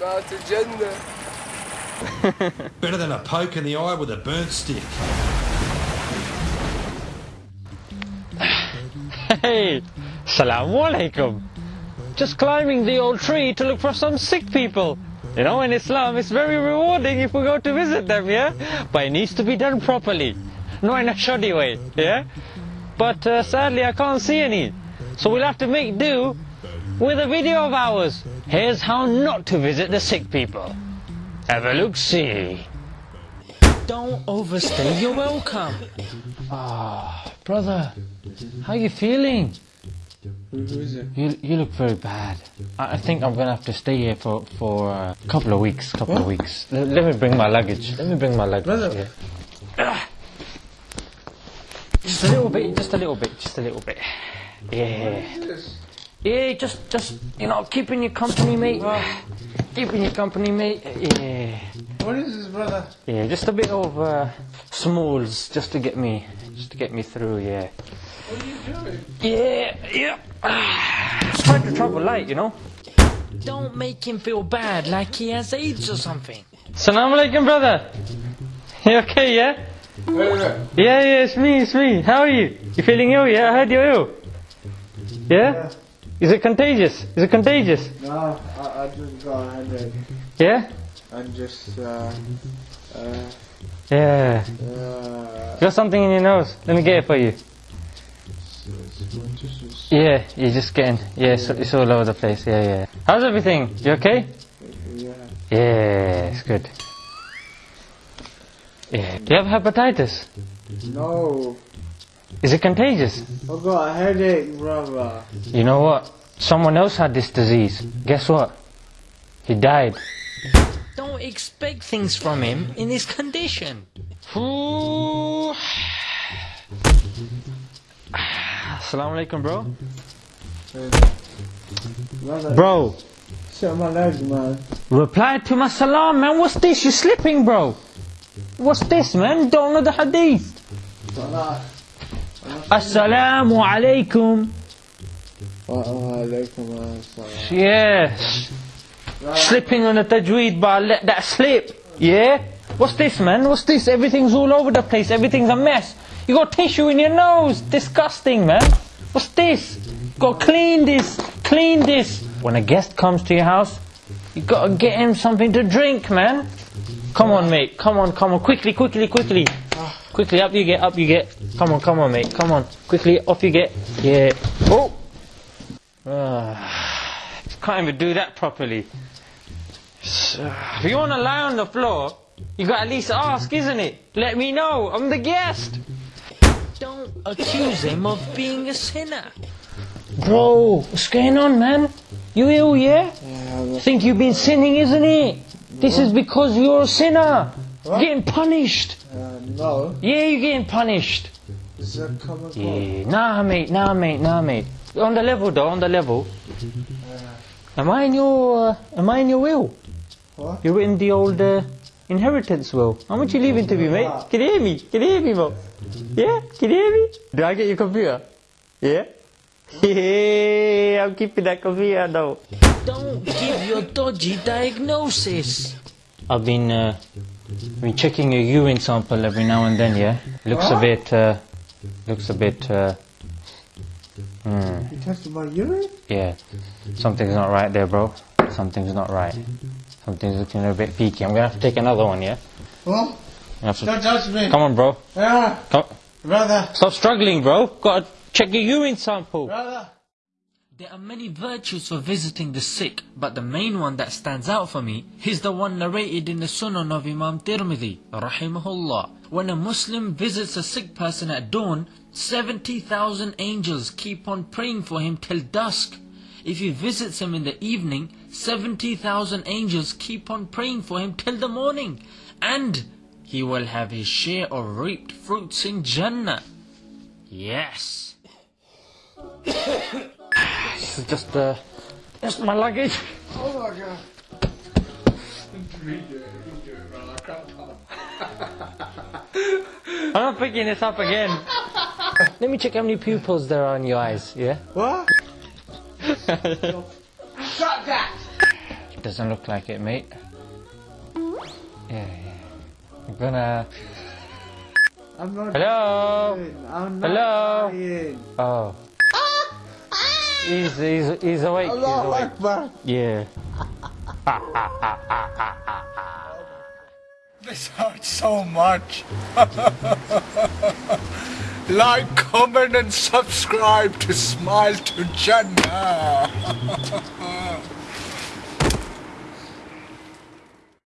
Not to Jannah. Better than a poke in the eye with a burnt stick. Hey, Assalamu alaikum. Just climbing the old tree to look for some sick people. You know, in Islam, it's very rewarding if we go to visit them, yeah? But it needs to be done properly, not in a shoddy way, yeah? But uh, sadly, I can't see any. So we'll have to make do with a video of ours. Here's how not to visit the sick people. Have a look see. Don't overstay your welcome. Ah, brother, how are you feeling? Who is it? You you look very bad. I, I think I'm gonna have to stay here for for a couple of weeks. Couple of weeks. Let, let me bring my luggage. Let me bring my luggage. Brother. Yeah. Just a little bit. Just a little bit. Just a little bit. Yeah. Yeah. Just just you know keeping you company, mate. Keeping you company, mate. Yeah. What is this, brother? Yeah. Just a bit of uh, smalls, just to get me, just to get me through. Yeah. What are you doing? Yeah, yeah. Just trying to travel light, you know. Don't make him feel bad like he has AIDS or something. Assalamu alaikum, brother. You okay, yeah? Wait, wait. Yeah, yeah, it's me, it's me. How are you? You feeling ill, yeah? I heard you're ill. Yeah? Is it contagious? Is it contagious? No, I, I just got a headache. Yeah? I'm just, uh, uh, Yeah. uh, Got something in your nose. Let me get it for you. Yeah, you're just getting, yeah, it's, it's all over the place. Yeah, yeah. How's everything? You okay? yeah. Yeah, it's good. Yeah. Do you have hepatitis? No, Is it contagious? Oh, I got a headache, brother. You know what? Someone else had this disease. Guess what? He died. Don't expect things from him in his condition. Ooh. Assalamu alaikum, bro. Brother, Bro, shut my legs, man. reply to my salam, man. What's this? You're slipping, bro. What's this, man? Don't know the hadith. Assalamu alaikum. Wa alaikum assalam. Yes. Slipping on the tajweed, but I let that slip. Yeah? What's this, man? What's this? Everything's all over the place. Everything's a mess. You got tissue in your nose. Disgusting, man. What's this? Got clean this. Clean this. When a guest comes to your house, you got to get him something to drink, man. Come on, mate. Come on, come on. Quickly, quickly, quickly. Quickly, up you get, up you get. Come on, come on, mate. Come on. Quickly, off you get. Yeah. Oh. Ah, can't even do that properly. So, if you want to lie on the floor, you got at least ask, isn't it? Let me know. I'm the guest. Don't accuse him of being a sinner. Bro, what's going on, man? You ill, yeah? Yeah, Think you've been sinning, isn't it? This is because you're a sinner. What? Getting punished. uh, no. Yeah, you're getting punished. Is that coming? Yeah, nah, mate, nah, mate, nah, mate. On the level, though, on the level. Am I in your, uh, am I in your will? What? You're in the old uh, inheritance will. How much you leaving to me, mate? Can you hear me? Can you hear me, Mo? Yeah? Can you hear me? Do I get your computer? Yeah? Yeah, I'm keeping that computer though. Don't give your dodgy diagnosis. I've been, uh, been checking your urine sample every now and then, yeah? Looks a bit, uh, looks a bit, uh, hmm. You tested my urine? Yeah, something's not right there, bro. Something's not right. Something's looking a little bit peaky. I'm gonna have to take another one, yeah? To- Don't touch me. Come on, bro. Yeah, Come. brother. Stop struggling, bro. Gotta check your urine sample. Brother. There are many virtues for visiting the sick, but the main one that stands out for me is the one narrated in the Sunan of Imam Tirmidhi, rahimahullah. When a Muslim visits a sick person at dawn, 70,000 angels keep on praying for him till dusk. If he visits him in the evening, 70,000 angels keep on praying for him till the morning. And he will have his share of reaped fruits in Jannah. Yes. This is just, uh, just my luggage. Oh my god. I'm not picking this up again. Let me check how many pupils there are in your eyes, yeah? What? Shut that. Doesn't look like it, mate. Yeah, yeah. I'm gonna. I'm not Hello? dying. I'm not Hello? dying. Oh. He's, he's, he's awake. He's awake. Akbar. Yeah. This hurts so much. like, comment and subscribe to Smile to Jannah.